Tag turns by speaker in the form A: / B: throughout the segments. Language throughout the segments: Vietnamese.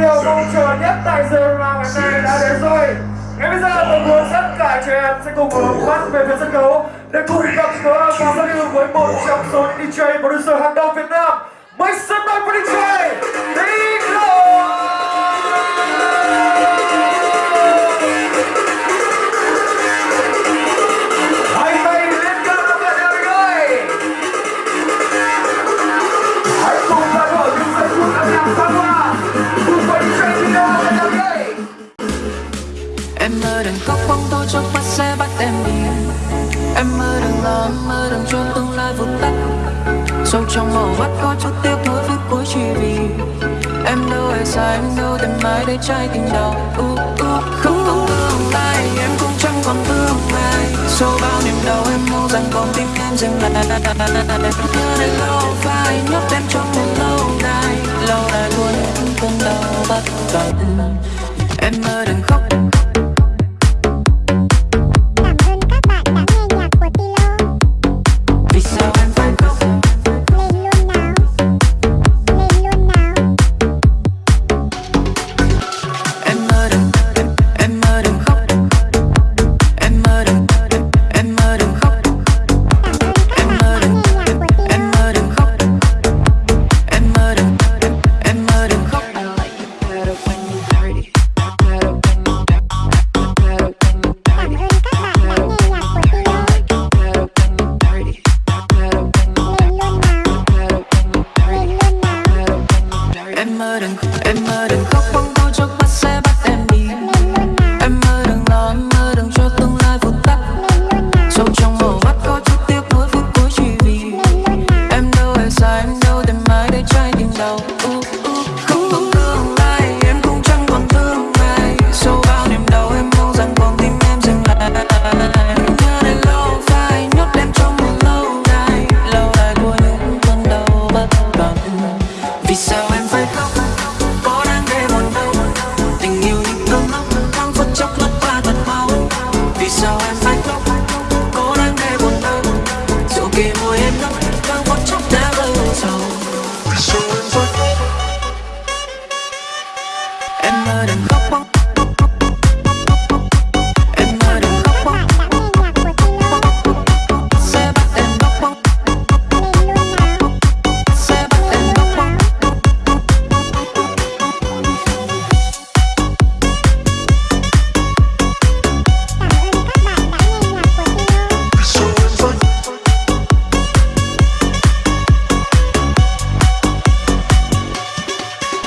A: điều mong chờ nhất tại giờ nào ngày này đã đến rồi. Ngay bây giờ tôi muốn tất cả trẻ em sẽ cùng hướng mắt về phía sân khấu. Để cùng gặp gỡ và giao lưu với một trong số DJ producer hàng đầu Việt Nam. Make some noise for
B: bóng tôi chốc mắt sẽ bắt em đi. Em mơ đừng lo, em mơ đừng cho tương lai vụt tắt. Sâu trong màu mắt có chút tiếc nuối với cuối chỉ vì Em đâu ai xa, em đâu tìm mãi để trái tim đau. Uh, uh. Không còn tương lai, em cũng chẳng còn tương lai. Sau bao niềm đau em mong rằng con tim em dừng lại. Nhớ đến lâu phai, nhốt em trong một lâu đài. Lâu đài luôn cơn đau bất tận Em mơ đừng khóc. Em mơ đừng em mơ đừng khóc bóng tôi chốc bắt sẽ bắt em đi. Em mơ đừng lo, em mơ đừng cho tương lai vụt tắt. Sâu trong màu mắt có chút tiếc nuối phút cuối chỉ vì Em đâu hề sai, em đâu tìm ai để trái tim đau. Uh, uh. Không còn tương lai, em cũng chẳng còn tương lai. Sâu bao niềm đau em mong rằng con tim em dừng lại. Nhớ đến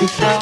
B: Vì sao